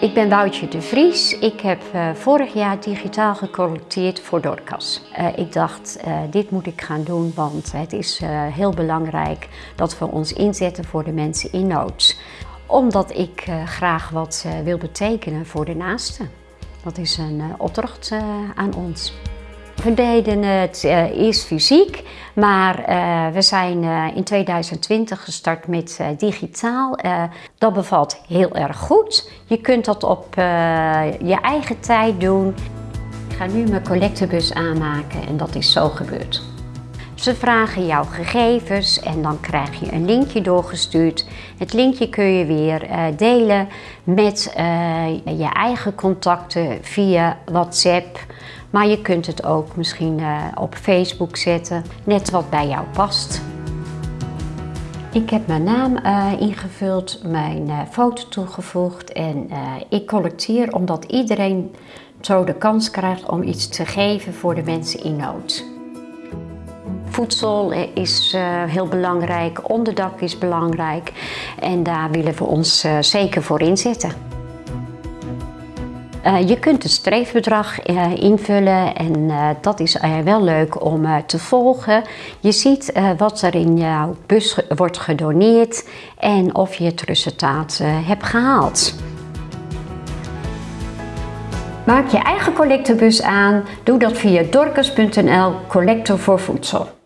Ik ben Woutje de Vries. Ik heb uh, vorig jaar digitaal gecollecteerd voor Dorcas. Uh, ik dacht, uh, dit moet ik gaan doen, want het is heel belangrijk dat we ons inzetten voor de mensen in nood. Omdat ik graag wat wil betekenen voor de naasten. Dat is een opdracht aan ons. We deden het uh, eerst fysiek, maar uh, we zijn uh, in 2020 gestart met digitaal. dat bevalt heel erg goed. Je kunt dat op je eigen tijd doen. Ik ga nu mijn collectebus aanmaken en dat is zo gebeurd. Ze vragen jouw gegevens en dan krijg je een linkje doorgestuurd. Het linkje kun je weer delen met je eigen contacten via WhatsApp. Maar je kunt het ook misschien uh, op Facebook zetten, net wat bij jou past. Ik heb mijn naam uh, ingevuld, mijn uh, foto toegevoegd en ik collecteer omdat iedereen zo de kans krijgt om iets te geven voor de mensen in nood. Voedsel is heel belangrijk, onderdak is belangrijk en daar willen we ons zeker voor inzetten. Uh, je kunt het streefbedrag uh, invullen en uh, dat is wel leuk om te volgen. Je ziet wat er in jouw bus wordt gedoneerd en of je het resultaat hebt gehaald. Maak je eigen collectebus aan. Doe dat via dorcas.nl Collector voor Voedsel.